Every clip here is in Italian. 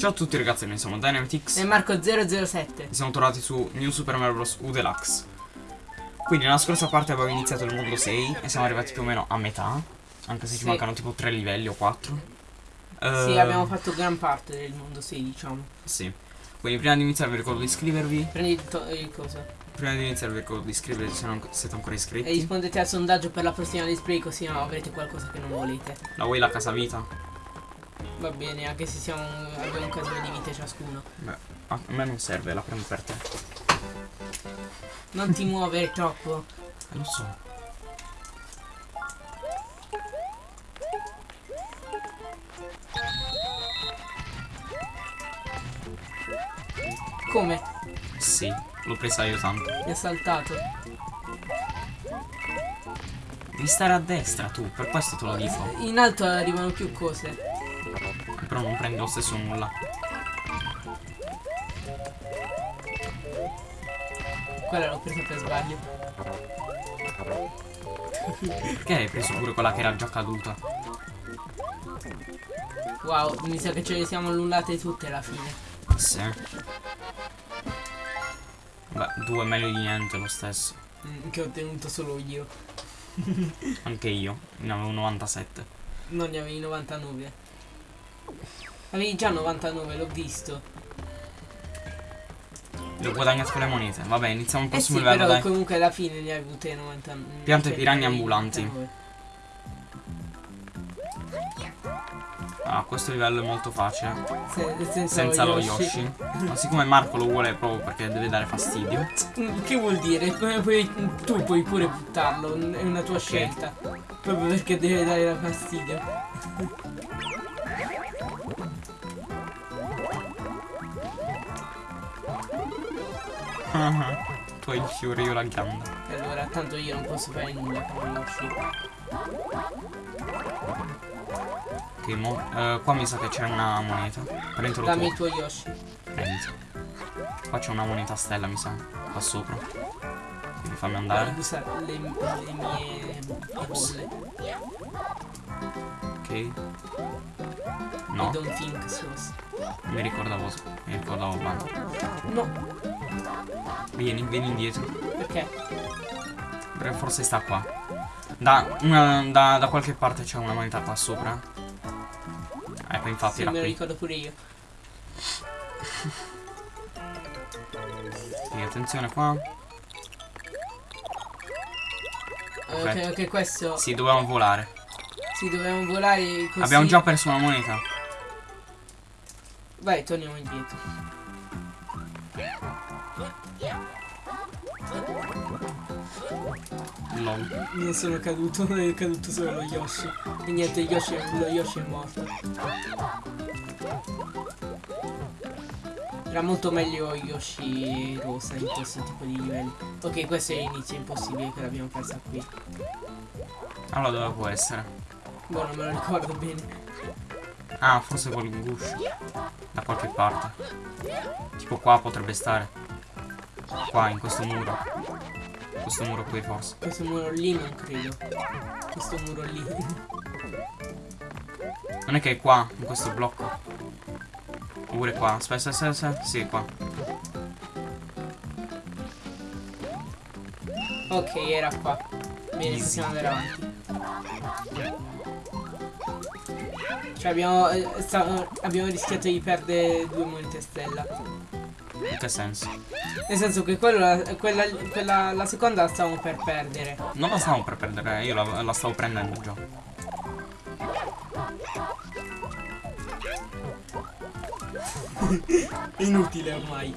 Ciao a tutti ragazzi, noi siamo Dynamitix E Marco007 e siamo tornati su New Super Mario Bros. U Deluxe. Quindi nella scorsa parte abbiamo iniziato il mondo 6 e siamo arrivati più o meno a metà, anche se ci Sì. mancano tipo 3 livelli o 4. Sì, abbiamo fatto gran parte del mondo 6, diciamo. Sì. Quindi prima di iniziare vi ricordo di iscrivervi. Prendi il, il coso. Prima di iniziare vi ricordo di iscrivervi se non siete ancora E iscritti. rispondete al sondaggio per la prossima display così no, avrete qualcosa che non volete. La vuoi la casa vita? Va bene, anche se siamo, abbiamo un casino di vite ciascuno. Beh, a me non serve, la prendo per te. Non ti muovere troppo. Eh, lo so. Come? Sì, l'ho presa io tanto. Mi ha saltato. Devi stare a destra tu, per questo te lo dico. In alto arrivano più cose. Però non prendi lo stesso nulla. Quella l'ho presa per sbaglio. Perché hai preso pure quella che era già caduta? Wow, mi sa che ce le siamo annullate tutte alla fine. Sì. Beh, due meglio di niente lo stesso. Mm, che ho ottenuto solo io. Anche io, ne avevo 97. Non ne avevi 99. Avevi già 99, l'ho visto. Le ho guadagnate con le monete. Vabbè, iniziamo il Eh prossimo sì, livello, però dai. comunque alla fine ne hai avute 90. Piante cioè, piranha ambulanti. 99. Ah, questo livello è molto facile. Se- senza, Senza lo Yoshi. Ma siccome Marco lo vuole proprio perché deve dare fastidio. Mm, Che vuol dire? Poi- tu puoi pure buttarlo, è una tua scelta. Proprio perché deve dare fastidio. Tu hai il fiore, io la ghianda. E allora, tanto io non posso fare nulla con Yoshi. Ok, mo. eh, qua mi sa che c'è una moneta. Prendilo Dammi il tuo Yoshi. Prendi. Qua c'è una moneta stella, mi sa. Qua sopra. Quindi fammi andare. usare le, le mie bolle. Ok. I No, don't think so. mi ricordavo. Mi ricordavo bene. No, Vieni, vieni indietro. perché? Perché forse sta qua. Da, una- da, da qualche parte c'è una moneta qua sopra. Ecco, infatti Sì, era me lo qui. ricordo pure io. Quindi attenzione qua. Ok. Ok, questo. Sì, dovevamo volare. Sì, dobbiamo volare così. Abbiamo già perso una moneta. Vai, torniamo indietro. Lol. Non sono caduto, è caduto solo lo Yoshi. E niente, Yoshi, lo Yoshi è morto. Era molto meglio Yoshi rosa in questo tipo di livelli. Ok, questo è l'inizio impossibile che l'abbiamo persa qui. Allora dove può essere? Boh, non me lo ricordo bene. Ah, forse col guscio. Qualche parte. Tipo qua potrebbe stare. Qua, in questo muro. Questo muro qui forse. Questo muro lì non credo. Questo muro lì. Non è che è qua, in questo blocco. Oppure qua. Aspetta, aspetta, aspetta. Sì, qua. ok, era qua. Bene, possiamo andare avanti. Cioè abbiamo, eh, sta- abbiamo rischiato di perdere due monete stella. In che senso? Nel senso che quello, la- quella, quella, la seconda la stavamo per perdere. Non la stavo per perdere, io la, la stavo prendendo già. Inutile ormai.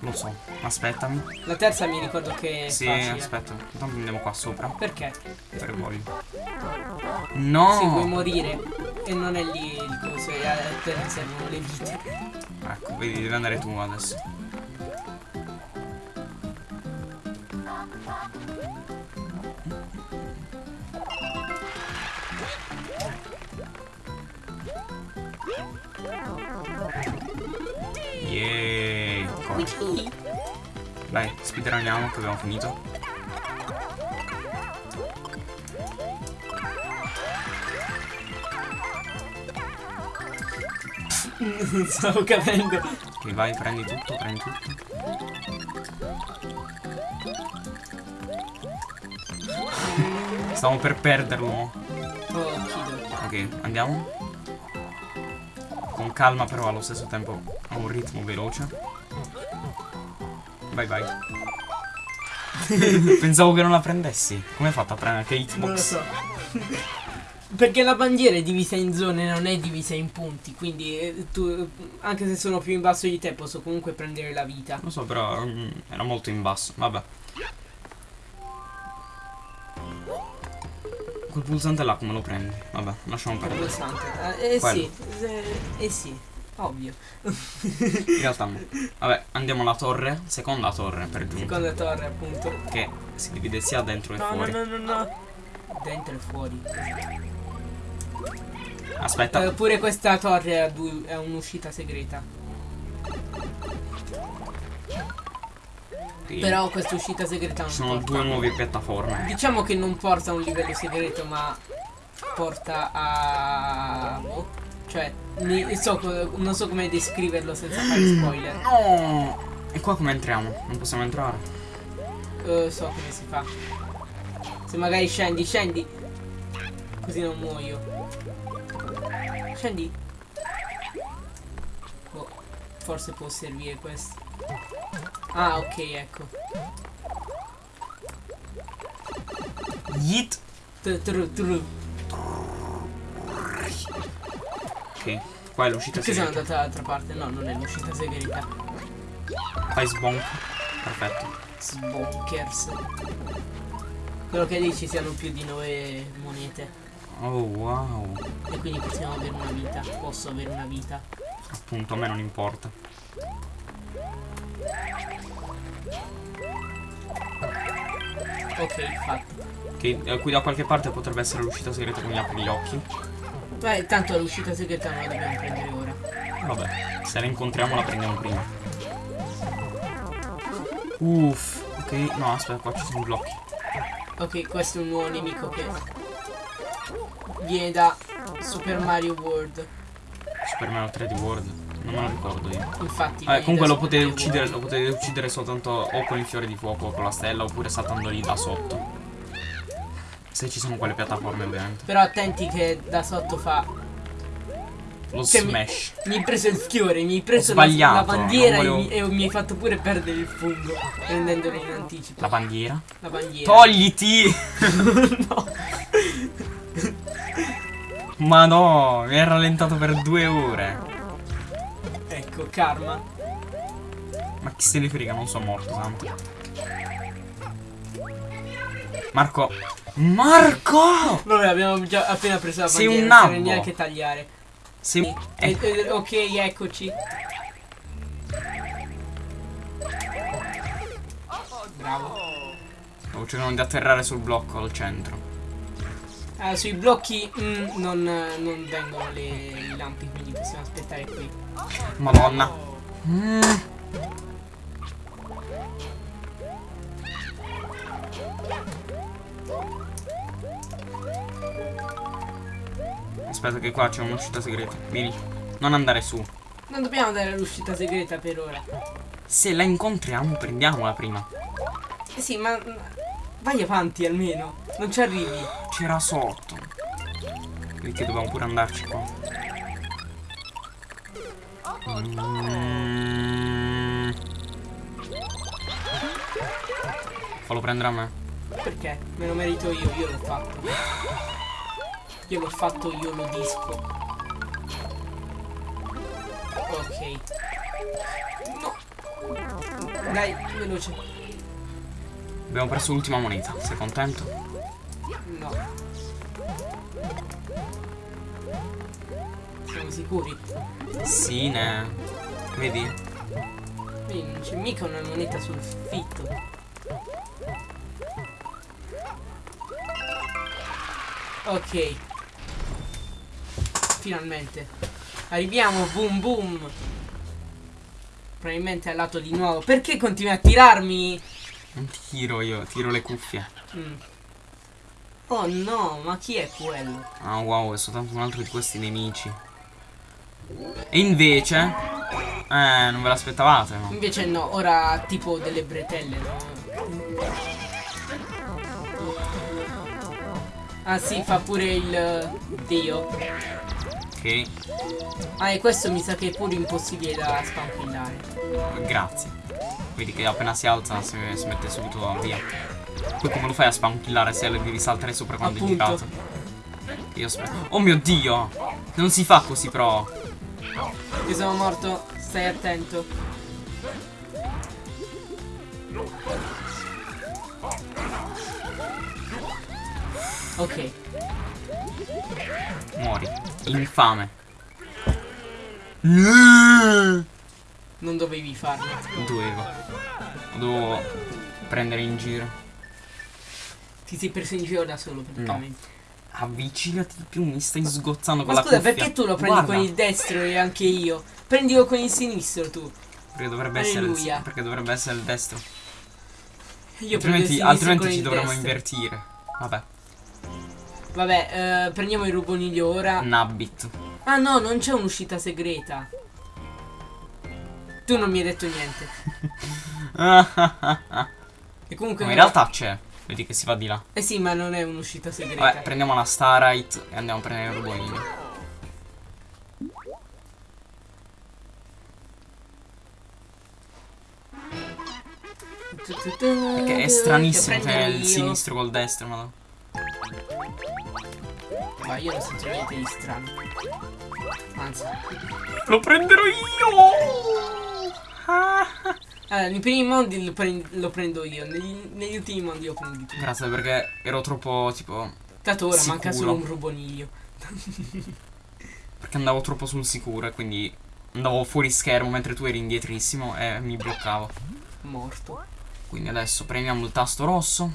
Lo so. Aspettami. La terza mi ricordo che è Sì, facile. aspetta. Intanto andiamo qua sopra. Perché? Per voglio. Se vuoi No! morire. E non è lì il coso, e a te servono le vite. Ecco, vedi, devi andare tu adesso. Yeee, corri. Dai, speedruniamo che abbiamo finito. Stavo capendo. Ok, vai, prendi tutto, prendi tutto. Stavo per perderlo. Oh. Ok, andiamo. Con calma però allo stesso tempo a un ritmo veloce. Vai vai. Pensavo che non la prendessi. Come hai fatto a prendere che Non lo hitbox? so. Perché la bandiera è divisa in zone, non è divisa in punti. Quindi eh, tu, anche se sono più in basso di te, posso comunque prendere la vita. Lo so, però mm, era molto in basso. Vabbè. Quel pulsante là come lo prendi? Vabbè, lasciamo perdere. Pulsante. Eh, eh sì, eh, eh sì, ovvio. In realtà no. Vabbè, andiamo alla torre. Seconda torre per giunta. Seconda torre, appunto. Che si divide sia dentro che No, no, fuori. no, no, no. Dentro e fuori. Aspetta. Eh, pure questa torre ha un'uscita segreta. Sì. Però questa uscita segreta non sono porta. due nuove piattaforme. Diciamo che non porta a un livello segreto, ma porta a. boh. Cioè, so non so come descriverlo senza fare spoiler. No! E qua come entriamo? Non possiamo entrare. Eh, so come si fa. Se magari scendi, scendi. Così non muoio. Scendi. Boh, forse può servire questo. Ah, ok, ecco. Yeet! Tru, tru. Ok, qua è l'uscita Perché sono segreta. andata dall'altra parte? No, non è l'uscita segreta. Fai sbonk. Perfetto. Sbonkers. Quello che dici siano più di 9 monete. Oh wow. E quindi possiamo avere una vita. Posso avere una vita. Appunto, a me non importa. Ok, fatto. Ok, eh, qui da qualche parte potrebbe essere l'uscita segreta che mi apri gli occhi. Beh, tanto l'uscita segreta non la dobbiamo prendere ora. Vabbè, se la incontriamo la prendiamo prima. Uff. Ok, no, aspetta, qua ci sono blocchi. Ok, questo è un nuovo nemico che viene da Super Mario World. Super Mario 3D World. Non me lo ricordo io. Infatti. Vabbè, comunque lo potete uccidere, lo potete uccidere soltanto o con il fiore di fuoco o con la stella oppure saltando lì da sotto. Se ci sono quelle piattaforme ovviamente. Però attenti che da sotto fa. Lo mi- smash. Mi hai preso il fiore, mi hai preso la, bandiera non e, volevo- mi, e mi hai fatto pure perdere il fungo. Prendendolo in anticipo. La bandiera. La bandiera. Togliti! no. Ma no, mi hai rallentato per due ore. Ecco, karma. Ma chi se ne frega, non sono morto tanto. Marco. Marco! Vabbè, abbiamo già appena preso la Sei bandiera. un non nabbo. neanche tagliare. Sei... Eh, Eh, eh, ok, eccoci. Bravo. stavo cercando di atterrare sul blocco al centro. Ah, sui blocchi mm, non, non vengono le, i lampi, quindi possiamo aspettare qui. Madonna. Mm. Aspetta che qua c'è un'uscita segreta. Vieni. Non andare su. Non dobbiamo dare l'uscita segreta per ora. Se la incontriamo, prendiamola prima. Eh sì, ma vai avanti almeno. Non ci arrivi. C'era sotto. Perché dobbiamo pure andarci qua. Mm. Fallo prendere a me. Perché? Me lo merito io, io l'ho fatto. Io l'ho fatto, io lo disco. Ok. No. Dai, veloce. Abbiamo preso l'ultima moneta. Sei contento? No. Siamo sicuri? Sì, ne. Vedi? Vedi, non c'è mica una moneta sul fitto. Ok. Finalmente. Arriviamo, boom boom. Probabilmente al lato di nuovo. Perché continui a tirarmi? Non tiro io, tiro le cuffie. Mm. Oh no, ma chi è quello? Ah wow, è soltanto un altro di questi nemici. E invece... Eh, non ve l'aspettavate, no? Invece no, ora tipo delle bretelle, no? Ah sì, fa pure il dio. Ok, Ah, e questo mi sa che è pure impossibile da spampillare. grazie. Vedi che appena si alza si, si mette subito via. Poi come lo fai a spankillare se le devi saltare sopra quando Appunto. è girato? Io aspetto. Oh mio dio! Non si fa così però. Io sono morto, stai attento. Ok, Muori. Infame. Dovevo. Non dovevi farlo. Lo dovevo prendere in giro. Ti sei preso in giro da solo praticamente. Avvicinati di più, mi stai sgozzando con Ma la scusa, cuffia. perché tu lo prendi Guarda, con il destro e anche io? Prendilo con il sinistro tu. Perché dovrebbe essere il, Alleluia. perché dovrebbe essere il destro. Io prendo il altrimenti altrimenti ci dovremmo invertire. Vabbè, Vabbè, eh, prendiamo il ruboniglio ora. Nabbit. Ah no, non c'è un'uscita segreta. Tu non mi hai detto niente. E comunque... in realtà c'è. Vedi che si va di là. Eh sì, ma non è un'uscita segreta. Vabbè, prendiamo la Starlight e andiamo a prendere il rubolino. Perché è stranissimo prendere il sinistro col destro, ma Ma io non sento niente di strano. Anzi. Lo prenderò io! Allora, nei primi mondi lo, prend- lo prendo io. Negli, negli ultimi mondi lo prendi tu. Grazie perché ero troppo tipo. Tanto ora manca Sicuro. solo un ruboniglio. Perché andavo troppo sul sicuro e quindi andavo fuori schermo mentre tu eri indietrissimo e mi bloccavo. Morto. Quindi adesso premiamo il tasto rosso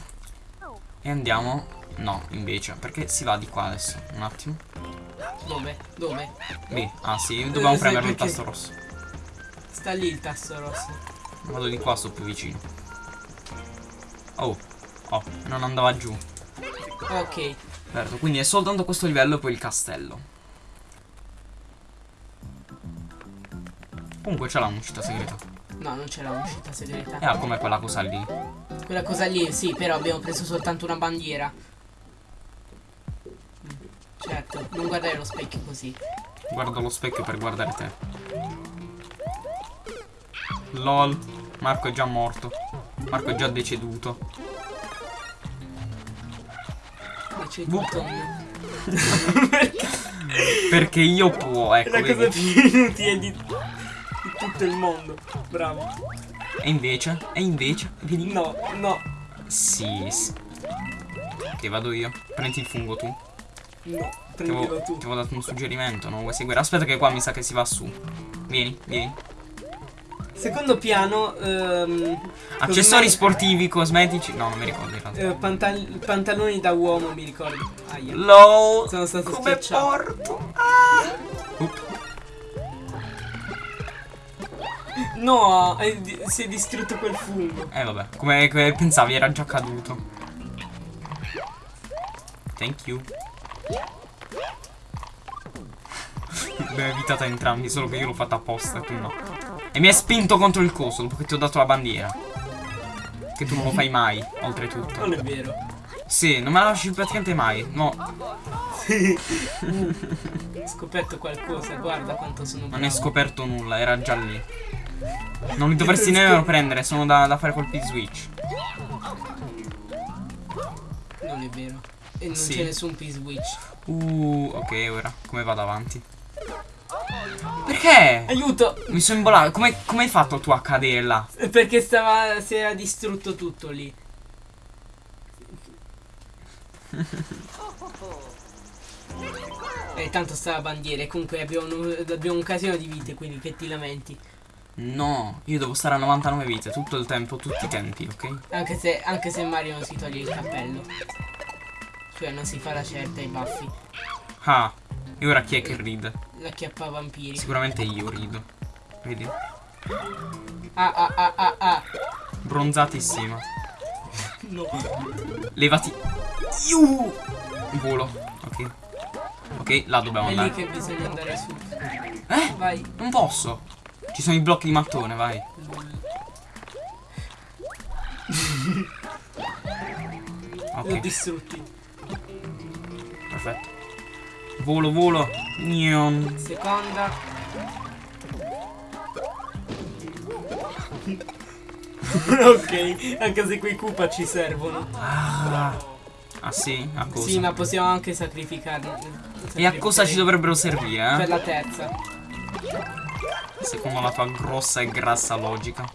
e andiamo. No, invece, perché si va di qua adesso? Un attimo. Dove? Dove? Lì. Ah sì, dobbiamo sì, premere il tasto rosso. Sta lì il tasto rosso. Vado di qua, sto più vicino. Oh, oh, non andava giù. Ok. Certo, quindi è soltanto questo livello e poi il castello. Comunque c'è là un'uscita segreta. No, non c'era un'uscita segreta. E ah, com'è quella cosa lì? Quella cosa lì, sì, però abbiamo preso soltanto una bandiera. Certo, non guardare lo specchio così. Guardo lo specchio per guardare te. LOL. Marco è già morto. Marco è già deceduto. Tutto. Perché io può, ecco. È la cosa più inutile di, di tutto il mondo. Bravo. E invece? E invece? Vedi? No, no, Sì, sì. Ok, vado io. Prendi il fungo tu. no. Prendilo tu. ti avevo dato un suggerimento, non vuoi seguire? Aspetta che qua mi sa che si va su. Vieni, vieni. Secondo piano, ehm, Accessori sportivi, cosmetici. No, non mi ricordo in realtà. eh, pantal- pantaloni da uomo, mi ricordo. Aia. LOL. Sono stato Come schiacciato. porto? Ah. Up. No, di- si è distrutto quel fungo. Eh vabbè, come, come pensavi era già caduto. Thank you. L'ho evitata entrambi, solo che io l'ho fatta apposta tu no. E mi hai spinto contro il coso dopo che ti ho dato la bandiera. Che tu non lo fai mai, oltretutto. Non è vero. Sì, non me la lasci praticamente mai. No, Ho scoperto qualcosa, guarda quanto sono bravo. non hai scoperto nulla, era già lì. Non li dovresti nemmeno prendere, sono da, da fare colpi switch. Non è vero. E non Sì. c'è nessun P-switch. Uh, ok, ora come vado avanti? Perché? Aiuto! Mi sono imbolato. Come, come hai fatto tu a cadere là? Perché stava. si era distrutto tutto lì. E tanto sta la bandiera e comunque abbiamo, abbiamo un casino di vite, quindi che ti lamenti. No, io devo stare a 99 vite tutto il tempo, tutti i tempi, ok? Anche se, anche se Mario non si toglie il cappello. Cioè non si fa la certa ai baffi. Ah, e ora chi è che ride? La chiappa vampiri. Sicuramente io rido. Vedi? Ah ah ah ah ah. Bronzatissima. No. Levati. Iu! Volo, ok. Ok, là dobbiamo È lì andare. che bisogna andare su. Eh? Vai. Non posso. Ci sono i blocchi di mattone, vai. Ok, distrutti. perfetto. Volo, volo. Nion. Seconda. ok, anche se quei Koopa ci servono. Ah, ah sì? A cosa? Sì, ma possiamo anche sacrificarli. E a cosa ci dovrebbero servire, Per eh? la terza. Secondo la tua grossa e grassa logica.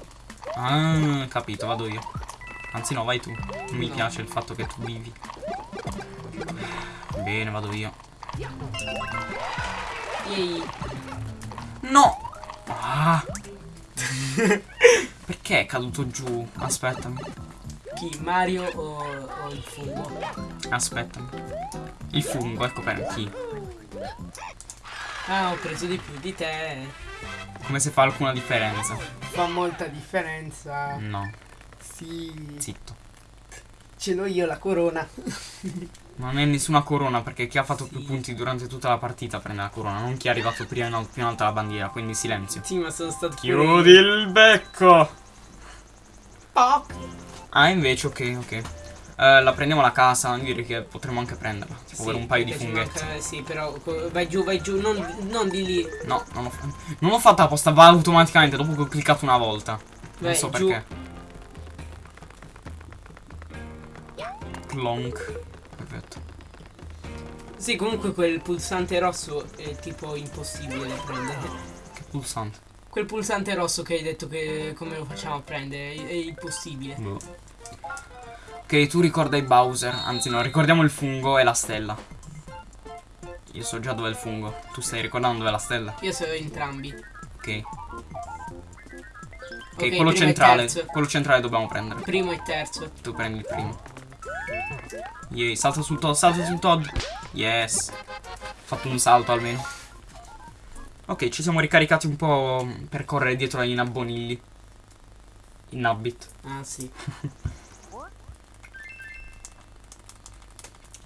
Ah, capito, vado io. Anzi no, vai tu. Non mi No. piace il fatto che tu vivi. Bene, vado io. Ehi, No! Ah! Perché è caduto giù? Aspettami. chi? Mario o, o il fungo? Aspettami. Il fungo, ecco per chi. Ah, ho preso di più di te. Come se fa alcuna differenza. Fa molta differenza. No, Sì. zitto. Ce l'ho io la corona. Non è nessuna corona perché chi ha fatto più Sì. punti durante tutta la partita prende la corona, non chi è arrivato prima in, al- più in alto alla bandiera, quindi silenzio. Sì, ma sono stato Chiudi il becco! Fuck. Ah, invece, ok, ok. Eh, la prendiamo la casa, direi che potremmo anche prenderla. Tipo per un paio di funghetti. manca- sì, però vai giù, vai giù, non, non di lì. No, non l'ho. Non fatta apposta, va automaticamente dopo che ho cliccato una volta. Non Vai, so giù. perché. Clonk. Perfetto. Sì, comunque quel pulsante rosso è tipo impossibile da prendere. Che pulsante. Quel pulsante rosso che hai detto che come lo facciamo a prendere è, è impossibile. Boh. Ok, tu ricorda i Bowser. Anzi, no, ricordiamo il fungo e la stella. Io so già dove è il fungo. Tu stai ricordando dove è la stella? Io so entrambi. Ok. Ok, Ok, quello centrale. Quello centrale dobbiamo prendere. Primo e terzo. Tu prendi il primo. Yay, salta sul Todd, salta sul Todd. Yes. Fatto un salto almeno. Ok, ci siamo ricaricati un po' per correre dietro ai nabbonilli. I nabbit. Ah sì.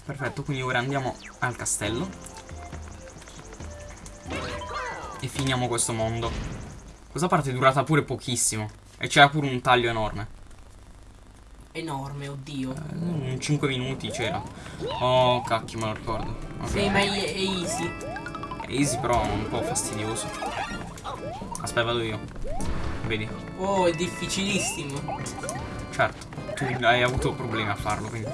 Perfetto, quindi ora andiamo al castello. E finiamo questo mondo. Questa parte è durata pure pochissimo. E c'era pure un taglio enorme. Enorme, oddio. Eh, 5 minuti c'era. Oh, cacchio, me lo ricordo. Ok. Sì, ma è, è easy. È easy però un po' fastidioso. Aspetta, vado io. Vedi? Oh, è difficilissimo. Certo, tu hai avuto problemi a farlo, quindi.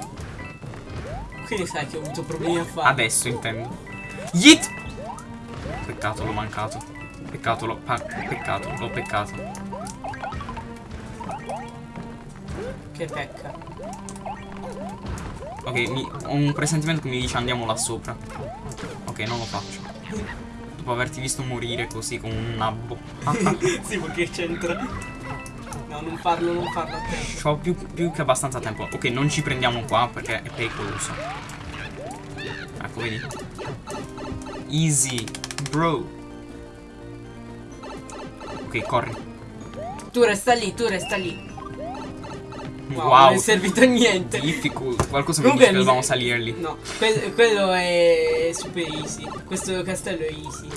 Quindi sai che ho avuto problemi a fare. Adesso intendo. Yeet! Peccato, l'ho mancato. Peccato, l'ho. peccato, l'ho peccato. Che pecca. Ok, mi- ho un presentimento che mi dice andiamo là sopra. Ok, non lo faccio. Dopo averti visto morire così con un nabbo. sì, perché c'entra. No, non farlo, non farlo a tempo. Ho più, più che abbastanza tempo. Ok, non ci prendiamo qua perché è pericoloso. Ecco, vedi? Easy, bro. Ok, corri. Tu resta lì, tu resta lì. Wow, Wow. non è servito a niente. Difficult. Qualcosa mi dice che salire lì. No, que- quello è super easy. Questo castello è easy.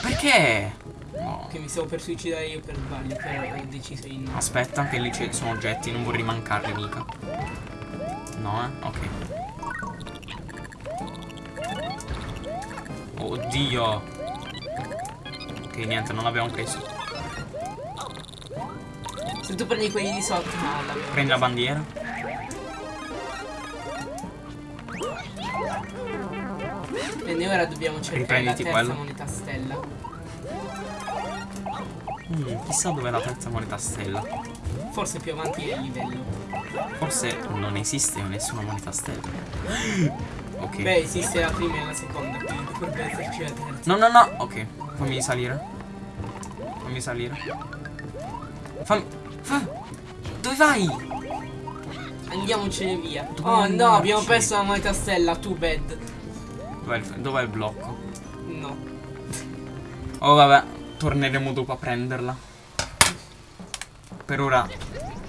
Perché? No. Che mi stavo per suicidare io per sbaglio, però ho deciso di no. Aspetta, che lì ci sono oggetti, non vorrei mancarli mica. No, eh? Ok. Oddio. Ok, niente, non l'abbiamo preso. Se tu prendi quelli di sotto, no, la Prendi la bandiera. E ora dobbiamo cercare la Riprenditi terza quello. moneta stella. Mm, chissà dov'è la terza moneta stella. Forse più avanti nel livello. Forse non esiste nessuna moneta stella. Ok. Beh, esiste la prima e la seconda, quindi dovrebbe esserci la terza. No, no, no. Ok, fammi salire. Fammi salire. Fammi. Fa- Dove vai? Andiamocene via. Dove Oh no, abbiamo perso la moneta stella, too bad. Dov'è il, dov'è il blocco? No. Oh, vabbè. Torneremo dopo a prenderla. Per ora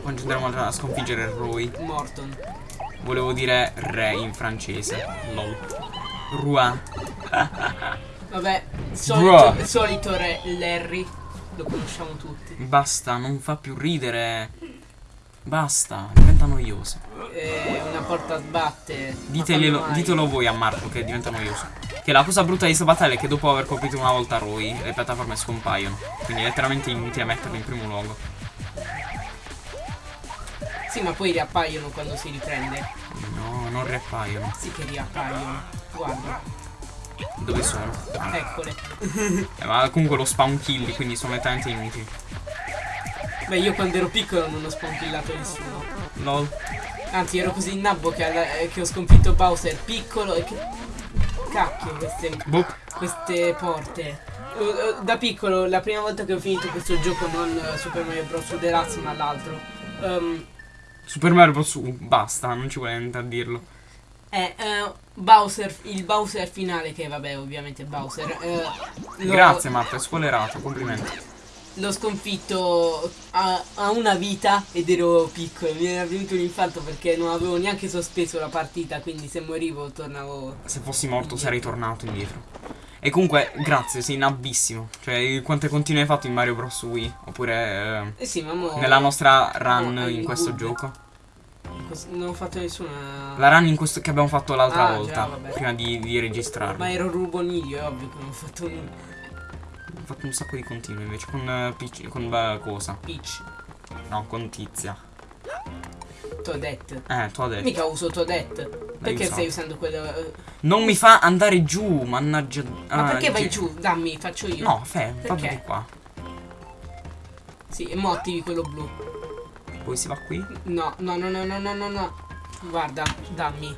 continueremo a sconfiggere Roy. Morton. Volevo dire re in francese. Lol. Roi. Vabbè, solito, solito re Larry. Lo conosciamo tutti. Basta, non fa più ridere. Basta, diventa noioso. Eh, una porta sbatte. Ditelo, voi a Marco che diventa noioso. Che la cosa brutta di questa battaglia è che dopo aver colpito una volta Roy, le piattaforme scompaiono. Quindi è letteralmente inutile metterle in primo luogo. Sì, ma poi riappaiono quando si riprende. No, non riappaiono. Sì che riappaiono. Guarda, Dove sono? Ah, eccole. eh, ma comunque lo spawn kill, quindi sono letteralmente inutili. Beh, io quando ero piccolo non ho spontillato nessuno. LOL. Anzi, ero così nabbo che, alla- eh, che ho sconfitto Bowser piccolo e che... Cacchio, queste, Boh. queste porte. Eh, eh, Da piccolo, la prima volta che ho finito questo gioco, non eh, Super Mario Bros. Deluxe, ma l'altro. ehm, Super Mario Bros. Basta, non ci vuole niente a dirlo. È eh, Bowser, il Bowser finale, che vabbè, ovviamente Bowser. eh, Grazie Marco, è spoilerato, complimenti. L'ho sconfitto a, a una vita ed ero piccolo. Mi era venuto un infarto perché non avevo neanche sospeso la partita. Quindi se morivo tornavo. Se fossi morto sarei tornato indietro. E comunque, grazie, sei nabbissimo. Cioè, quante continue hai fatto in Mario Bros. Wii? Oppure Eh sì, ma mo. eh, nella nostra run in questo gioco? Non ho fatto nessuna. La run in questo che abbiamo fatto l'altra Ah, già, volta, vabbè. prima di, di registrarlo. Ma ero ruboniglio, è ovvio che non ho fatto un Ho fatto un sacco di continue invece con eh, Peach- con eh, cosa? pitch. No, con Tizia. Toadette. Eh, tu adesso. Mica uso Toadette. Perché stai usando quello. eh, Non mi fa andare giù, mannaggia. Ma ah, perché vai gi- giù? Dammi, faccio io. No, fe, fa Perché? di qua. Sì, e mo attivi quello blu. Poi si va qui. No, no, no, no, no, no, no, no. Guarda, dammi.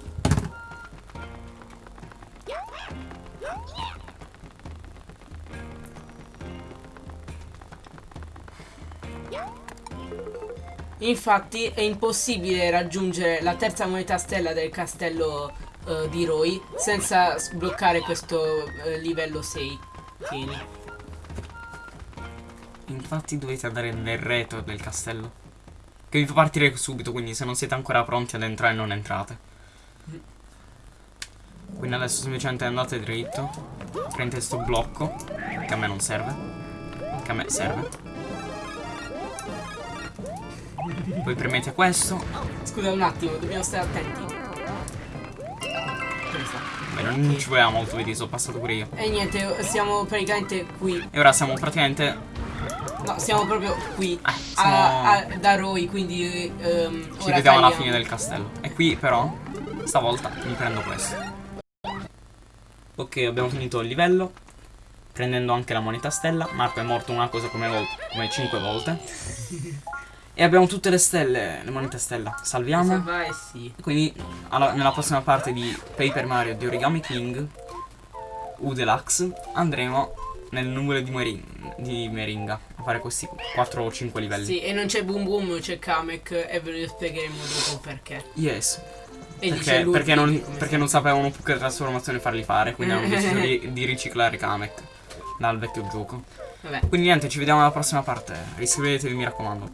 Infatti è impossibile raggiungere la terza moneta stella del castello eh, di Roy senza sbloccare questo eh, livello 6. Tieni. Infatti dovete andare nel retro del castello. Che vi fa partire subito, quindi se non siete ancora pronti ad entrare non entrate. Quindi adesso semplicemente andate dritto. Prendete sto blocco. Che a me non serve. Che a me serve. Poi premete questo. Scusa un attimo, dobbiamo stare attenti. Beh, non ci voleva molto, vedi, sono passato pure io. E niente, siamo praticamente qui. E ora siamo praticamente. No, siamo proprio qui. Eh, siamo- A, a- da Roy, quindi ehm, Ci vediamo alla fine del castello. E qui però, stavolta, mi prendo questo. Ok, abbiamo finito il livello. Prendendo anche la moneta stella. Marco è morto una cosa come, vol- come 5 volte. e abbiamo tutte le stelle, le monete stella. Salviamo. Salva e sì. Quindi alla- nella prossima parte di Paper Mario di Origami King U Deluxe andremo nel numero di, Mering- di Meringa a fare questi 4 o 5 livelli. Sì, e non c'è Boom Boom, c'è Kamek e ve lo spiegheremo dopo perché. Yes. E Perché, perché non, perché non sapevano più che trasformazione farli fare, quindi hanno deciso di, di riciclare Kamek dal vecchio gioco. Vabbè. Quindi niente, ci vediamo alla prossima parte. Iscrivetevi, mi raccomando.